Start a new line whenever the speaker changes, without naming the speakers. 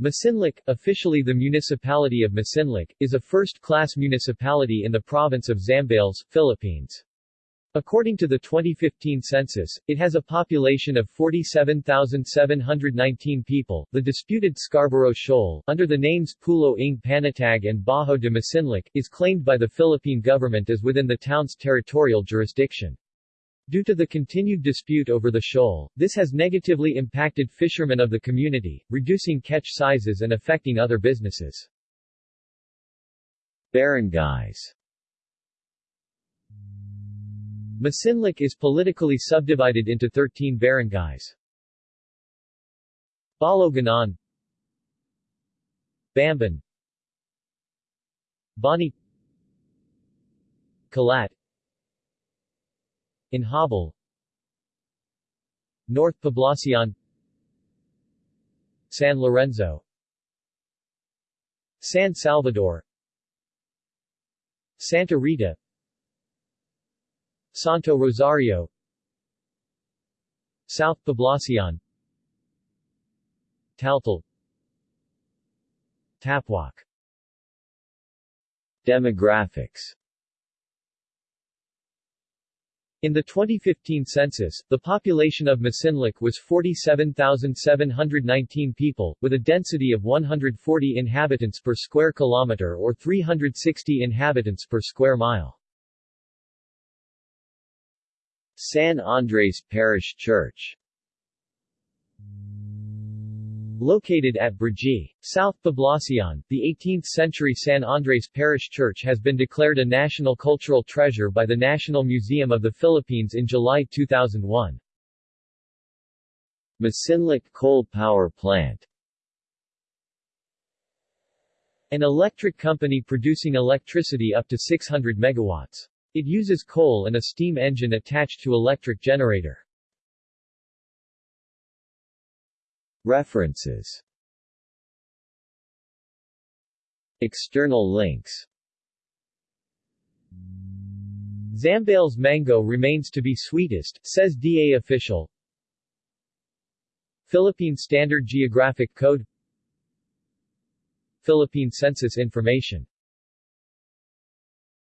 Masinloc, officially the municipality of Masinloc, is a first-class municipality in the province of Zambales, Philippines. According to the 2015 census, it has a population of 47,719 people. The disputed Scarborough Shoal, under the names Pulo ng Panatag and Bajo de Masinloc, is claimed by the Philippine government as within the town's territorial jurisdiction. Due to the continued dispute over the shoal, this has negatively impacted fishermen of the community, reducing catch sizes and affecting other businesses.
Barangays.
Masinloc is politically subdivided into 13 barangays. Baloganon Bamban. Bani. Collat Inhobol North Poblacion. San Lorenzo. San Salvador. Santa Rita. Santo Rosario. South Poblacion. Taltal. Tapuac
Demographics
In the 2015 census, the population of Masinloc was 47,719 people, with a density of 140 inhabitants per square kilometer or 360 inhabitants per square mile.
San Andres Parish Church
Located at Brgy, South Poblacion, the 18th-century San Andres Parish Church has been declared a National Cultural Treasure by the National Museum of the Philippines in July 2001.
Masinloc Coal Power Plant
An electric company producing electricity up to 600 megawatts. It uses coal and a steam engine attached to electric generator.
References. External links.
Zambales mango remains to be sweetest, says DA official. Philippine Standard Geographic Code. Philippine Census Information